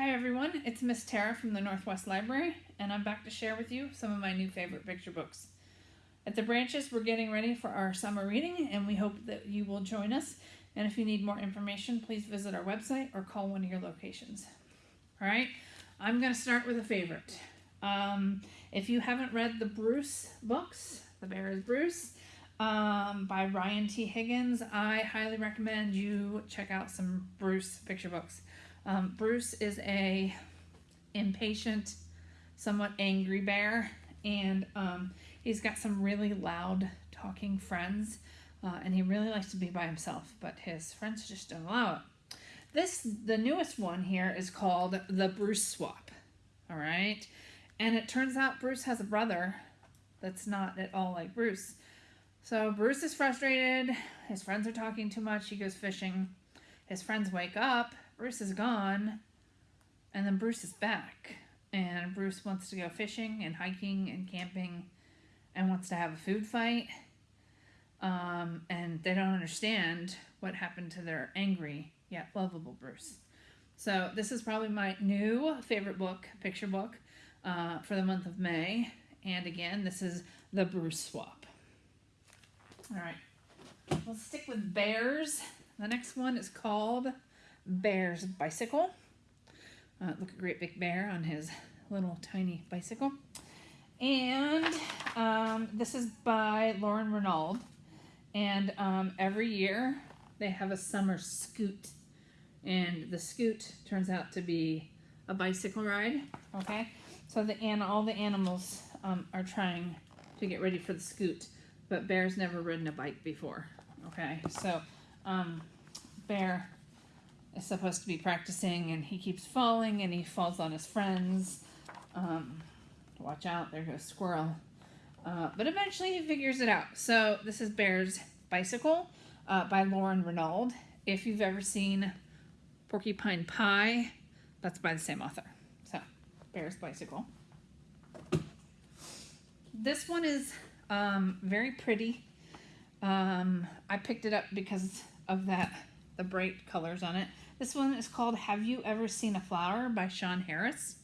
Hi everyone, it's Miss Tara from the Northwest Library, and I'm back to share with you some of my new favorite picture books. At the branches, we're getting ready for our summer reading, and we hope that you will join us. And if you need more information, please visit our website or call one of your locations. All right, I'm going to start with a favorite. Um, if you haven't read the Bruce books, The Bear is Bruce, um, by Ryan T. Higgins, I highly recommend you check out some Bruce picture books. Um, Bruce is a impatient, somewhat angry bear, and um, he's got some really loud talking friends, uh, and he really likes to be by himself, but his friends just don't allow it. This, the newest one here, is called the Bruce Swap. All right, and it turns out Bruce has a brother that's not at all like Bruce. So Bruce is frustrated. His friends are talking too much. He goes fishing. His friends wake up. Bruce is gone. And then Bruce is back. And Bruce wants to go fishing and hiking and camping and wants to have a food fight. Um, and they don't understand what happened to their angry yet lovable Bruce. So this is probably my new favorite book, picture book, uh, for the month of May. And again, this is the Bruce Swap. All right, we'll stick with bears. The next one is called Bear's Bicycle. Uh, look, a great big bear on his little tiny bicycle. And um, this is by Lauren Renauld. And um, every year they have a summer scoot. And the scoot turns out to be a bicycle ride, okay? So the and all the animals um, are trying to get ready for the scoot, but Bear's never ridden a bike before, okay? So um, Bear is supposed to be practicing and he keeps falling and he falls on his friends. Um, watch out, there goes squirrel. Uh, but eventually he figures it out. So this is Bear's Bicycle uh, by Lauren Renauld. If you've ever seen Porcupine Pie, that's by the same author. So Bear's Bicycle. This one is um, very pretty. Um, I picked it up because of that, the bright colors on it. This one is called Have You Ever Seen a Flower by Shawn Harris.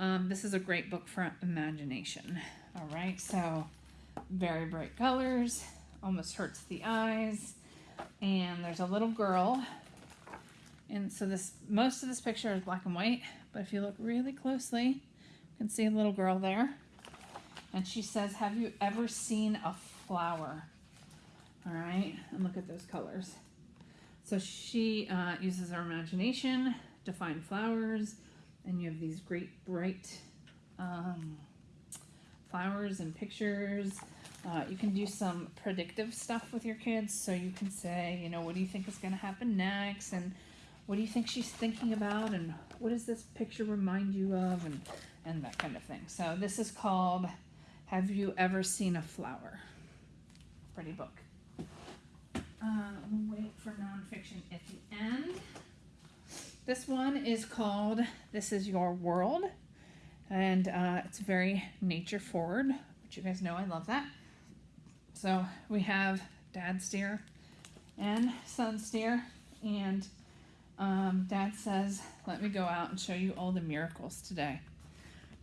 Um, this is a great book for imagination. All right, so very bright colors, almost hurts the eyes. And there's a little girl. And so this most of this picture is black and white, but if you look really closely, you can see a little girl there. And she says, have you ever seen a flower? All right, and look at those colors. So she uh, uses her imagination to find flowers, and you have these great bright um, flowers and pictures. Uh, you can do some predictive stuff with your kids, so you can say, you know, what do you think is going to happen next, and what do you think she's thinking about, and what does this picture remind you of, and, and that kind of thing. So this is called Have You Ever Seen a Flower? Pretty book. Uh, we'll wait for nonfiction at the end. This one is called This Is Your World, and uh, it's very nature forward, which you guys know I love that. So we have dad steer and son steer, and um, dad says, Let me go out and show you all the miracles today.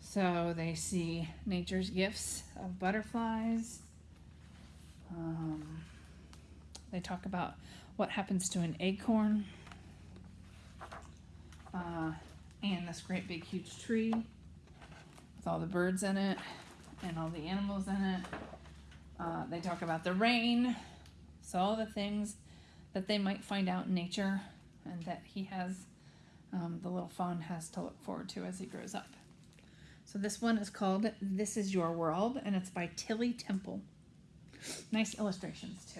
So they see nature's gifts of butterflies. Um, they talk about what happens to an acorn. Uh, and this great big huge tree with all the birds in it and all the animals in it. Uh, they talk about the rain. So all the things that they might find out in nature and that he has, um, the little fawn has to look forward to as he grows up. So this one is called This Is Your World and it's by Tilly Temple. Nice illustrations too.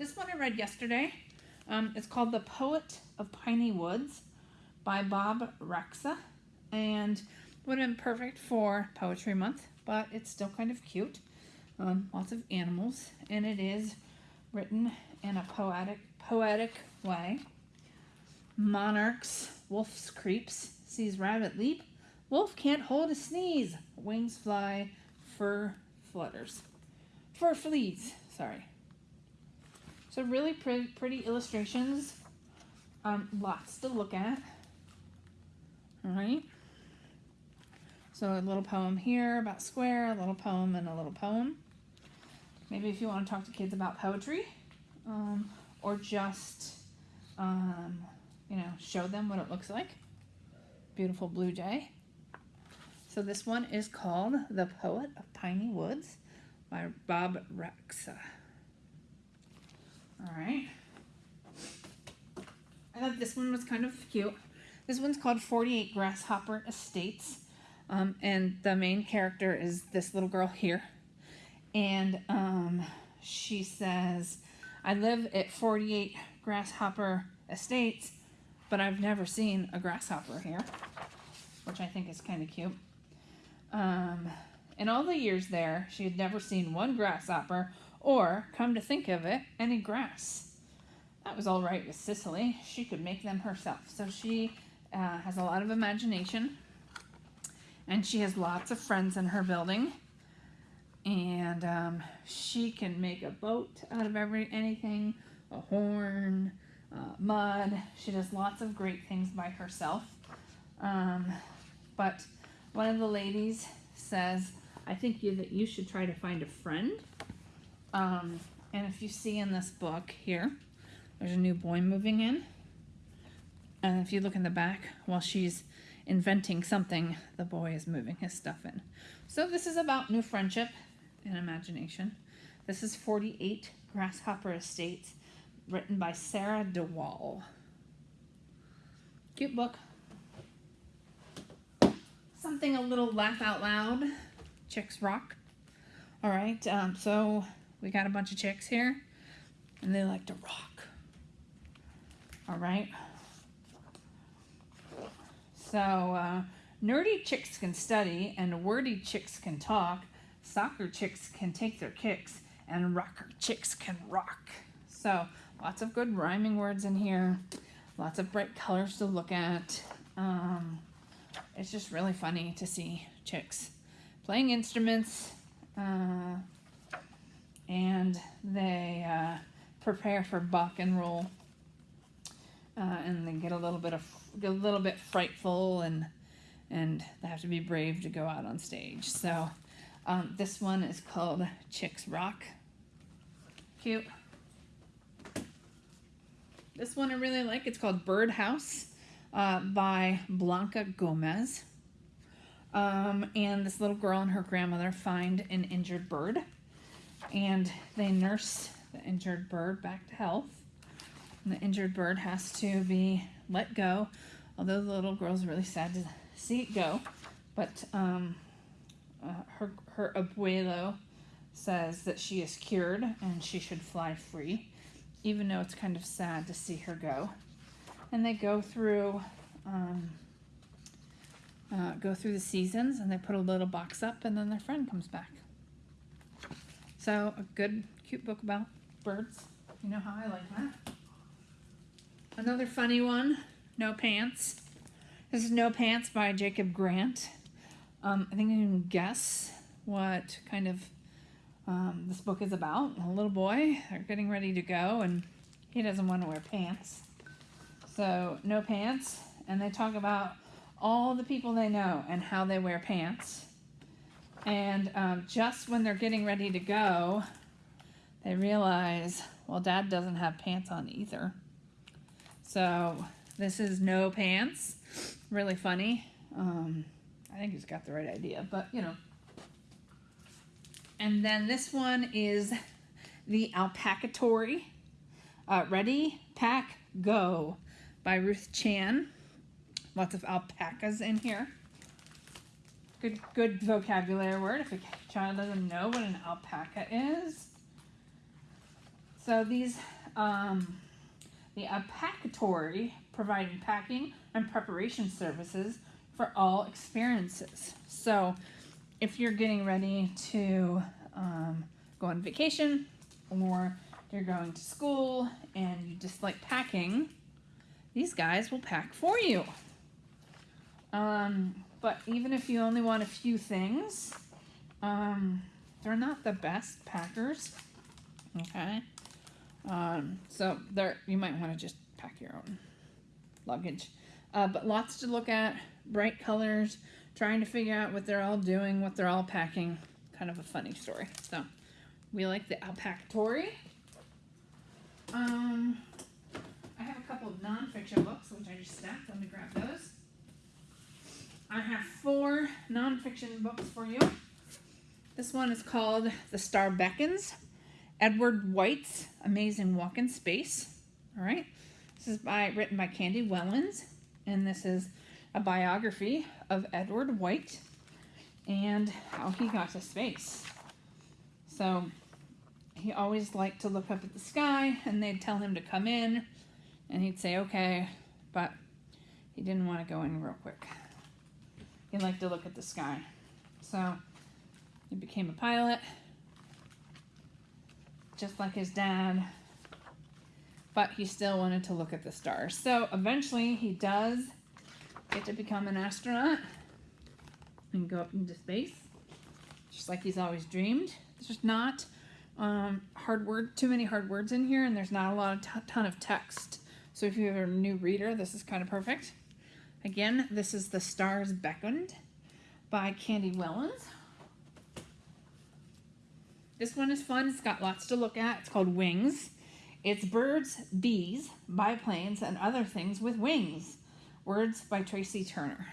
This one I read yesterday. Um, it's called The Poet of Piney Woods by Bob Raczka. And would have been perfect for Poetry Month, but it's still kind of cute. Um, lots of animals, and it is written in a poetic, poetic way. Monarchs, wolf's creeps, sees rabbit leap. Wolf can't hold a sneeze. Wings fly, fur flutters. Fur flees, sorry. So really pretty, pretty illustrations. Um, lots to look at. All right. So a little poem here about square, a little poem, and a little poem. Maybe if you want to talk to kids about poetry, um, or just, um, you know, show them what it looks like. Beautiful blue jay. So this one is called The Poet of Piney Woods by Bob Raczka. All right. I thought this one was kind of cute. This one's called 48 Grasshopper Estates. Um, and the main character is this little girl here. And um, she says, I live at 48 Grasshopper Estates, but I've never seen a grasshopper here, which I think is kind of cute. Um, in all the years there, she had never seen one grasshopper or, come to think of it, any grass. That was all right with Cicely. She could make them herself. So she uh, has a lot of imagination and she has lots of friends in her building. And um, she can make a boat out of every anything, a horn, uh, mud. She does lots of great things by herself. Um, but one of the ladies says, I think you, that you should try to find a friend. Um, and if you see in this book here, there's a new boy moving in. And if you look in the back, while she's inventing something, the boy is moving his stuff in. So this is about new friendship and imagination. This is 48 Grasshopper Estates, written by Sarah DeWall. Cute book. Something a little laugh out loud. Chicks rock. All right, um, so we got a bunch of chicks here, and they like to rock. All right. So, uh, nerdy chicks can study, and wordy chicks can talk. Soccer chicks can take their kicks, and rocker chicks can rock. So, lots of good rhyming words in here. Lots of bright colors to look at. Um, it's just really funny to see chicks playing instruments, uh, and they uh, prepare for buck and roll, uh, and they get a little bit of a little bit frightful, and and they have to be brave to go out on stage. So um, this one is called Chicks Rock. Cute. This one I really like. It's called Birdhouse uh, by Blanca Gomez. Um, and this little girl and her grandmother find an injured bird, and they nurse the injured bird back to health. And the injured bird has to be let go, although the little girl's really sad to see it go. But um, uh, her her abuelo says that she is cured and she should fly free, even though it's kind of sad to see her go. And they go through. Um, uh, go through the seasons and they put a little box up and then their friend comes back. So a good, cute book about birds. You know how I like that. Another funny one, No Pants. This is No Pants by Jacob Grant. Um, I think you can guess what kind of um, this book is about. A little boy, they're getting ready to go and he doesn't want to wear pants. So, no pants. And they talk about all the people they know and how they wear pants. And um, just when they're getting ready to go, they realize, well, dad doesn't have pants on either. So this is no pants. Really funny. Um, I think he's got the right idea, but you know. And then this one is the Alpacatory. Uh, Ready, Pack, Go by Ruth Chan. Lots of alpacas in here. Good, good vocabulary word if a child doesn't know what an alpaca is. So these, um, the Alpacatory providing packing and preparation services for all experiences. So if you're getting ready to um, go on vacation or you're going to school and you just like packing, these guys will pack for you. Um, but even if you only want a few things, um, they're not the best packers. Okay. Um, so there, you might want to just pack your own. luggage. Uh, but lots to look at, bright colors, trying to figure out what they're all doing, what they're all packing. Kind of a funny story. So we like the Alpacatory. Um, I have a couple of nonfiction books, which I just stacked. Let me grab those. I have four nonfiction books for you. This one is called The Star Beckons. Edward White's Amazing Walk in Space. All right. This is by written by Candy Wellins, and this is a biography of Edward White and how he got to space. So he always liked to look up at the sky, and they'd tell him to come in, and he'd say okay, but he didn't want to go in real quick. He liked to look at the sky. So he became a pilot, just like his dad, but he still wanted to look at the stars. So eventually he does get to become an astronaut and go up into space, just like he's always dreamed. There's just not um, hard word, too many hard words in here, and there's not a lot of ton of text. So if you're a new reader, this is kind of perfect. Again, this is The Stars Beckoned by Candy Wellins. This one is fun. It's got lots to look at. It's called Wings. It's birds, bees, biplanes, and other things with wings. Words by Tracy Turner.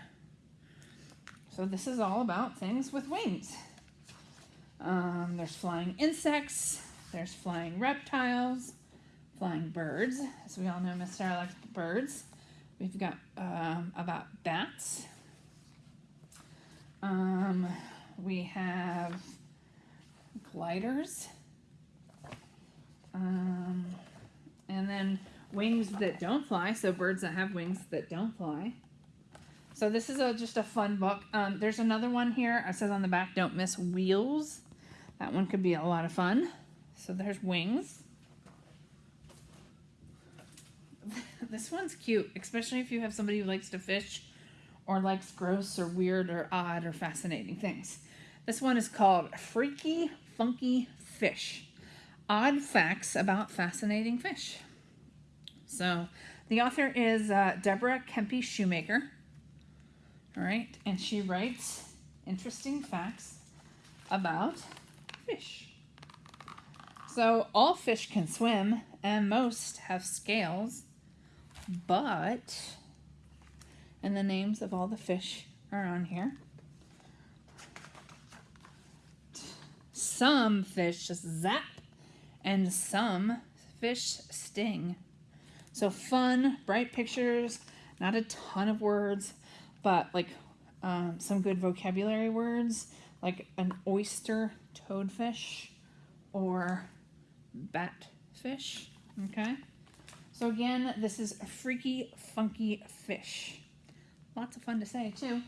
So this is all about things with wings. Um, there's flying insects, there's flying reptiles, flying birds. As we all know, Miss Sarah likes birds. We've got um, about bats. Um, we have gliders. Um, and then wings that don't fly, so birds that have wings that don't fly. So this is a, just a fun book. Um, there's another one here. It says on the back, don't miss wheels. That one could be a lot of fun. So there's wings. This one's cute, especially if you have somebody who likes to fish or likes gross or weird or odd or fascinating things. This one is called Freaky Funky Fish Odd Facts About Fascinating Fish. So the author is uh, Deborah Kempf Shumaker. All right, and she writes interesting facts about fish. So all fish can swim, and most have scales, but, and the names of all the fish are on here. Some fish just zap, and some fish sting. So fun, bright pictures, not a ton of words, but like um, some good vocabulary words, like an oyster toadfish or batfish. Okay. So again, this is a freaky, funky fish. Lots of fun to say too.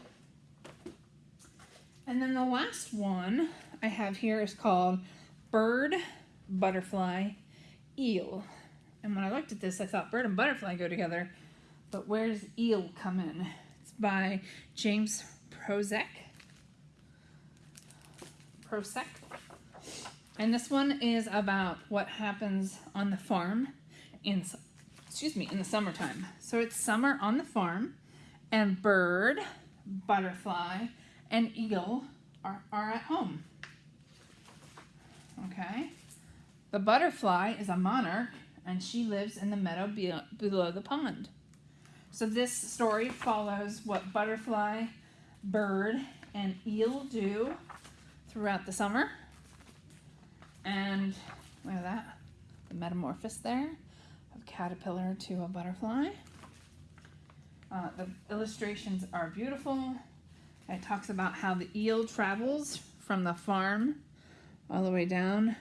And then the last one I have here is called Bird, Butterfly, Eel. And when I looked at this, I thought bird and butterfly go together. But where's eel come in? It's by James Prozek. Prosek. And this one is about what happens on the farm in excuse me, in the summertime. So it's summer on the farm and bird, butterfly, and eagle are, are at home. Okay? The butterfly is a monarch and she lives in the meadow be- below the pond. So this story follows what butterfly, bird, and eel do throughout the summer. And look at that, the metamorphosis there caterpillar to a butterfly. Uh, the illustrations are beautiful. It talks about how the eel travels from the farm all the way down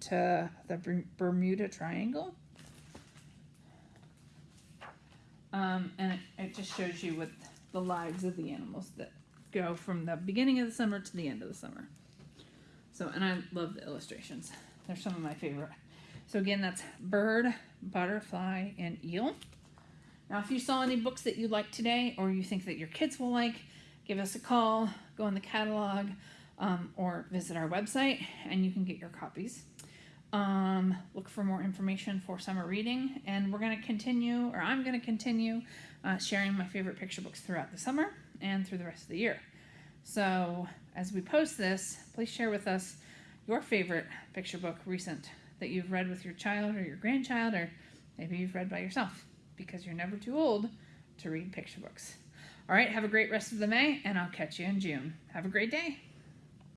to the Bermuda Triangle. Um, and it, it just shows you what the lives of the animals that go from the beginning of the summer to the end of the summer. So, and I love the illustrations. They're some of my favorite. So again, that's bird, butterfly, and eel. Now, if you saw any books that you like today or you think that your kids will like, give us a call, go in the catalog, um, or visit our website, and you can get your copies. Um, look for more information for summer reading, and we're going to continue, or I'm going to continue, uh, sharing my favorite picture books throughout the summer and through the rest of the year. So, as we post this, please share with us your favorite picture book recent that you've read with your child or your grandchild, or maybe you've read by yourself because you're never too old to read picture books. All right, have a great rest of the May, and I'll catch you in June. Have a great day.